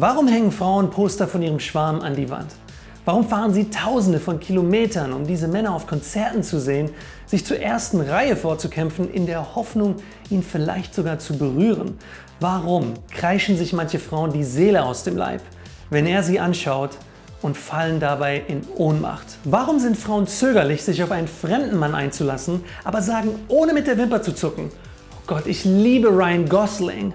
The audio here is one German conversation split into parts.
Warum hängen Frauen Poster von ihrem Schwarm an die Wand? Warum fahren sie tausende von Kilometern, um diese Männer auf Konzerten zu sehen, sich zur ersten Reihe vorzukämpfen, in der Hoffnung, ihn vielleicht sogar zu berühren? Warum kreischen sich manche Frauen die Seele aus dem Leib, wenn er sie anschaut und fallen dabei in Ohnmacht? Warum sind Frauen zögerlich, sich auf einen fremden Mann einzulassen, aber sagen ohne mit der Wimper zu zucken, oh Gott, ich liebe Ryan Gosling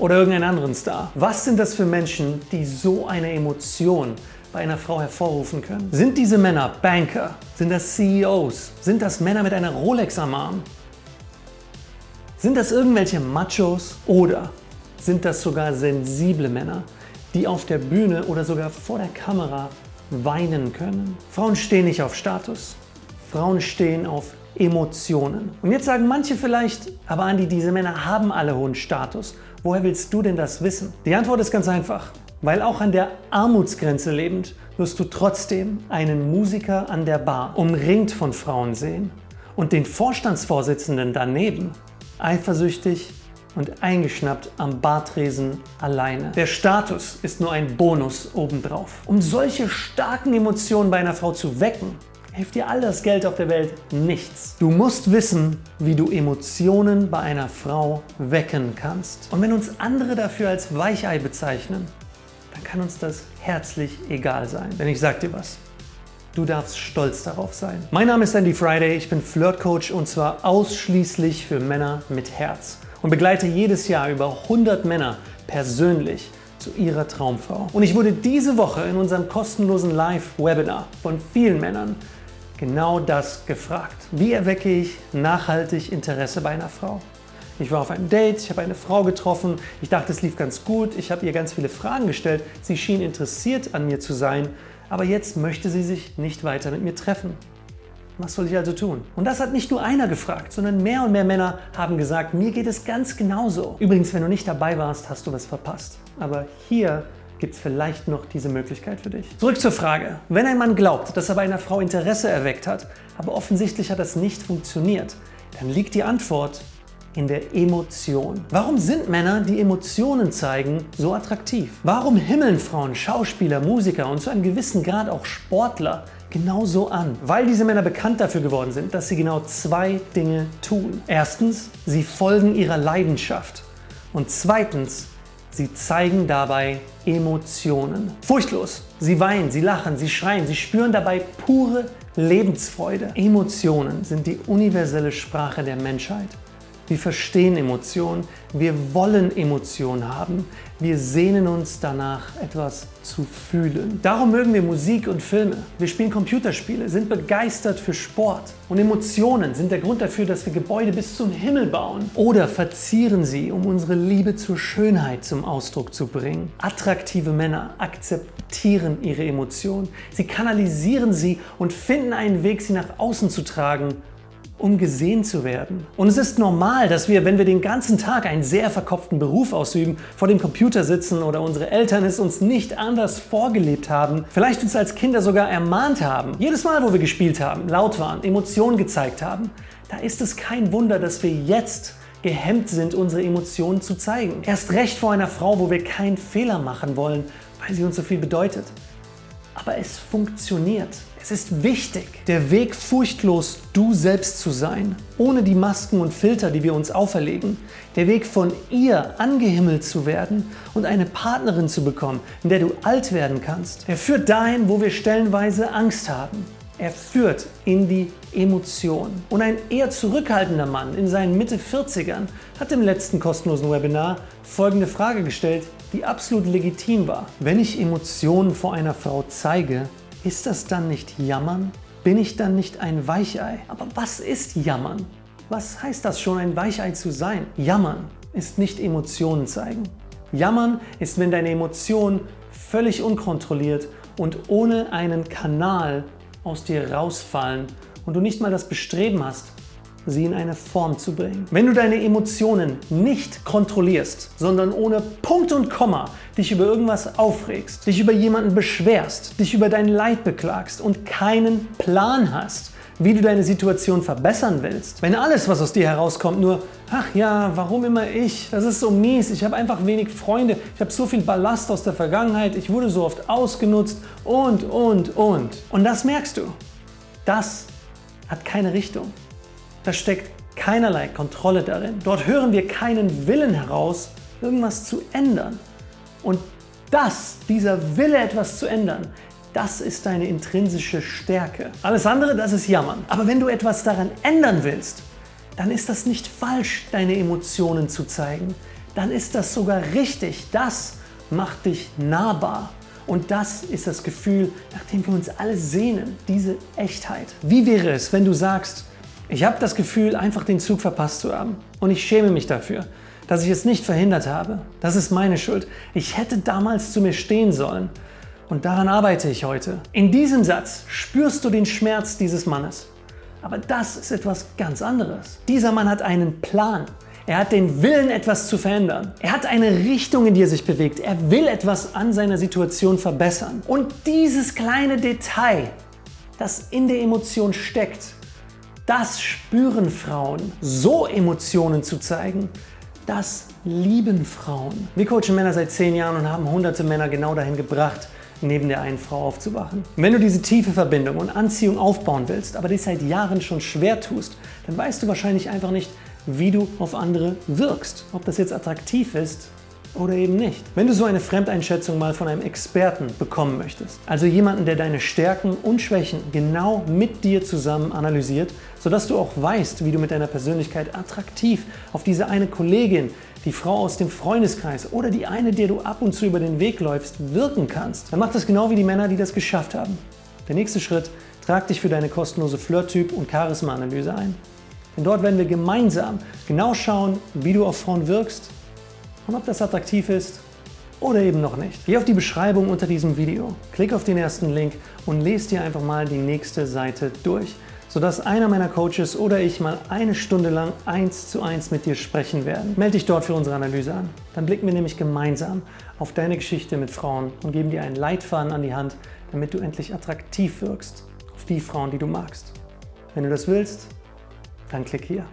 oder irgendeinen anderen Star. Was sind das für Menschen, die so eine Emotion bei einer Frau hervorrufen können? Sind diese Männer Banker? Sind das CEOs? Sind das Männer mit einer Rolex am Arm? Sind das irgendwelche Machos oder sind das sogar sensible Männer, die auf der Bühne oder sogar vor der Kamera weinen können? Frauen stehen nicht auf Status. Frauen stehen auf Emotionen. Und jetzt sagen manche vielleicht, aber Andi, diese Männer haben alle hohen Status. Woher willst du denn das wissen? Die Antwort ist ganz einfach. Weil auch an der Armutsgrenze lebend wirst du trotzdem einen Musiker an der Bar umringt von Frauen sehen und den Vorstandsvorsitzenden daneben eifersüchtig und eingeschnappt am Bartresen alleine. Der Status ist nur ein Bonus obendrauf. Um solche starken Emotionen bei einer Frau zu wecken, hilft dir all das Geld auf der Welt nichts. Du musst wissen, wie du Emotionen bei einer Frau wecken kannst. Und wenn uns andere dafür als Weichei bezeichnen, dann kann uns das herzlich egal sein. Denn ich sag dir was, du darfst stolz darauf sein. Mein Name ist Andy Friday, ich bin Flirtcoach und zwar ausschließlich für Männer mit Herz und begleite jedes Jahr über 100 Männer persönlich zu ihrer Traumfrau. Und ich wurde diese Woche in unserem kostenlosen Live-Webinar von vielen Männern genau das gefragt. Wie erwecke ich nachhaltig Interesse bei einer Frau? Ich war auf einem Date, ich habe eine Frau getroffen, ich dachte, es lief ganz gut, ich habe ihr ganz viele Fragen gestellt, sie schien interessiert an mir zu sein, aber jetzt möchte sie sich nicht weiter mit mir treffen. Was soll ich also tun? Und das hat nicht nur einer gefragt, sondern mehr und mehr Männer haben gesagt, mir geht es ganz genauso. Übrigens, wenn du nicht dabei warst, hast du was verpasst. Aber hier gibt es vielleicht noch diese Möglichkeit für dich. Zurück zur Frage. Wenn ein Mann glaubt, dass er bei einer Frau Interesse erweckt hat, aber offensichtlich hat das nicht funktioniert, dann liegt die Antwort in der Emotion. Warum sind Männer, die Emotionen zeigen, so attraktiv? Warum himmeln Frauen Schauspieler, Musiker und zu einem gewissen Grad auch Sportler genauso an? Weil diese Männer bekannt dafür geworden sind, dass sie genau zwei Dinge tun. Erstens, sie folgen ihrer Leidenschaft. Und zweitens, Sie zeigen dabei Emotionen. Furchtlos. Sie weinen, sie lachen, sie schreien, sie spüren dabei pure Lebensfreude. Emotionen sind die universelle Sprache der Menschheit. Wir verstehen Emotionen, wir wollen Emotionen haben, wir sehnen uns danach, etwas zu fühlen. Darum mögen wir Musik und Filme. Wir spielen Computerspiele, sind begeistert für Sport. Und Emotionen sind der Grund dafür, dass wir Gebäude bis zum Himmel bauen. Oder verzieren sie, um unsere Liebe zur Schönheit zum Ausdruck zu bringen. Attraktive Männer akzeptieren ihre Emotionen. Sie kanalisieren sie und finden einen Weg, sie nach außen zu tragen um gesehen zu werden. Und es ist normal, dass wir, wenn wir den ganzen Tag einen sehr verkopften Beruf ausüben, vor dem Computer sitzen oder unsere Eltern es uns nicht anders vorgelebt haben, vielleicht uns als Kinder sogar ermahnt haben, jedes Mal, wo wir gespielt haben, laut waren, Emotionen gezeigt haben, da ist es kein Wunder, dass wir jetzt gehemmt sind, unsere Emotionen zu zeigen. Erst recht vor einer Frau, wo wir keinen Fehler machen wollen, weil sie uns so viel bedeutet. Aber es funktioniert. Es ist wichtig, der Weg furchtlos du selbst zu sein, ohne die Masken und Filter, die wir uns auferlegen. Der Weg von ihr angehimmelt zu werden und eine Partnerin zu bekommen, in der du alt werden kannst. Er führt dahin, wo wir stellenweise Angst haben. Er führt in die Emotion. Und ein eher zurückhaltender Mann in seinen Mitte 40ern hat im letzten kostenlosen Webinar folgende Frage gestellt, die absolut legitim war. Wenn ich Emotionen vor einer Frau zeige, ist das dann nicht Jammern? Bin ich dann nicht ein Weichei? Aber was ist Jammern? Was heißt das schon, ein Weichei zu sein? Jammern ist nicht Emotionen zeigen. Jammern ist, wenn deine Emotionen völlig unkontrolliert und ohne einen Kanal aus dir rausfallen und du nicht mal das Bestreben hast, sie in eine Form zu bringen. Wenn du deine Emotionen nicht kontrollierst, sondern ohne Punkt und Komma dich über irgendwas aufregst, dich über jemanden beschwerst, dich über dein Leid beklagst und keinen Plan hast, wie du deine Situation verbessern willst, wenn alles, was aus dir herauskommt, nur ach ja, warum immer ich, das ist so mies, ich habe einfach wenig Freunde, ich habe so viel Ballast aus der Vergangenheit, ich wurde so oft ausgenutzt und, und, und. Und das merkst du. Das hat keine Richtung. Da steckt keinerlei Kontrolle darin. Dort hören wir keinen Willen heraus, irgendwas zu ändern. Und das, dieser Wille, etwas zu ändern, das ist deine intrinsische Stärke. Alles andere, das ist Jammern. Aber wenn du etwas daran ändern willst, dann ist das nicht falsch, deine Emotionen zu zeigen. Dann ist das sogar richtig. Das macht dich nahbar. Und das ist das Gefühl, nach dem wir uns alle sehnen, diese Echtheit. Wie wäre es, wenn du sagst, ich habe das Gefühl, einfach den Zug verpasst zu haben und ich schäme mich dafür, dass ich es nicht verhindert habe. Das ist meine Schuld. Ich hätte damals zu mir stehen sollen und daran arbeite ich heute. In diesem Satz spürst du den Schmerz dieses Mannes. Aber das ist etwas ganz anderes. Dieser Mann hat einen Plan. Er hat den Willen, etwas zu verändern. Er hat eine Richtung, in die er sich bewegt. Er will etwas an seiner Situation verbessern. Und dieses kleine Detail, das in der Emotion steckt, das spüren Frauen. So Emotionen zu zeigen, das lieben Frauen. Wir coachen Männer seit zehn Jahren und haben hunderte Männer genau dahin gebracht, neben der einen Frau aufzuwachen. Wenn du diese tiefe Verbindung und Anziehung aufbauen willst, aber dich seit Jahren schon schwer tust, dann weißt du wahrscheinlich einfach nicht, wie du auf andere wirkst. Ob das jetzt attraktiv ist oder eben nicht. Wenn du so eine Fremdeinschätzung mal von einem Experten bekommen möchtest, also jemanden, der deine Stärken und Schwächen genau mit dir zusammen analysiert, sodass du auch weißt, wie du mit deiner Persönlichkeit attraktiv auf diese eine Kollegin, die Frau aus dem Freundeskreis oder die eine, der du ab und zu über den Weg läufst, wirken kannst, dann mach das genau wie die Männer, die das geschafft haben. Der nächste Schritt, trag dich für deine kostenlose Flirt-Typ- und Charisma-Analyse ein. Denn dort werden wir gemeinsam genau schauen, wie du auf Frauen wirkst und ob das attraktiv ist oder eben noch nicht. Geh auf die Beschreibung unter diesem Video, klick auf den ersten Link und lese dir einfach mal die nächste Seite durch, sodass einer meiner Coaches oder ich mal eine Stunde lang eins zu eins mit dir sprechen werden. Melde dich dort für unsere Analyse an. Dann blicken wir nämlich gemeinsam auf deine Geschichte mit Frauen und geben dir einen Leitfaden an die Hand, damit du endlich attraktiv wirkst auf die Frauen, die du magst. Wenn du das willst, dann klick hier.